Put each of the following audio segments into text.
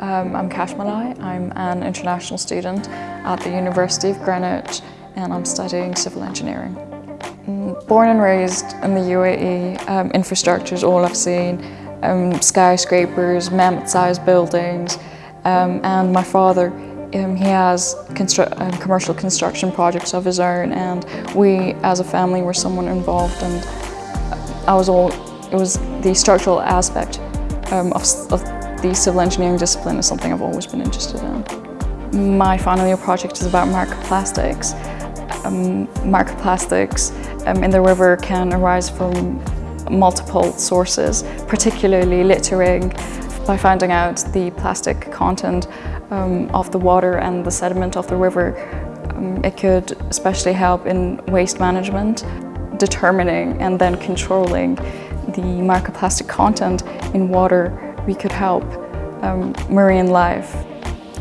Um, I'm Kash Malai. I'm an international student at the University of Greenwich and I'm studying civil engineering. Mm, born and raised in the UAE, um, infrastructure is all I've seen. Um, skyscrapers, mammoth-sized buildings, um, and my father, um, he has constru um, commercial construction projects of his own and we as a family were someone involved and I was all, it was the structural aspect um, of, of the civil engineering discipline is something I've always been interested in. My final year project is about microplastics. Um, microplastics um, in the river can arise from multiple sources, particularly littering, by finding out the plastic content um, of the water and the sediment of the river. Um, it could especially help in waste management, determining and then controlling the microplastic content in water we could help um, marine life.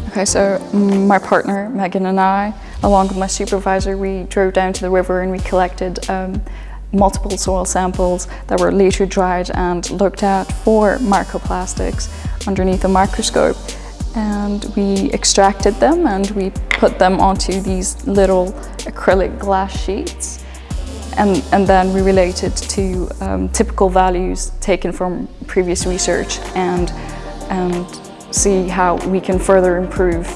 Okay, so my partner, Megan and I, along with my supervisor, we drove down to the river and we collected um, multiple soil samples that were later dried and looked at for microplastics underneath a microscope. And we extracted them and we put them onto these little acrylic glass sheets. And, and then we related to um, typical values taken from previous research and, and see how we can further improve.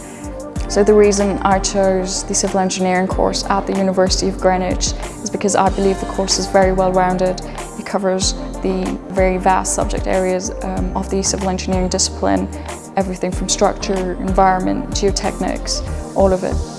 So the reason I chose the civil engineering course at the University of Greenwich is because I believe the course is very well rounded. It covers the very vast subject areas um, of the civil engineering discipline, everything from structure, environment, geotechnics, all of it.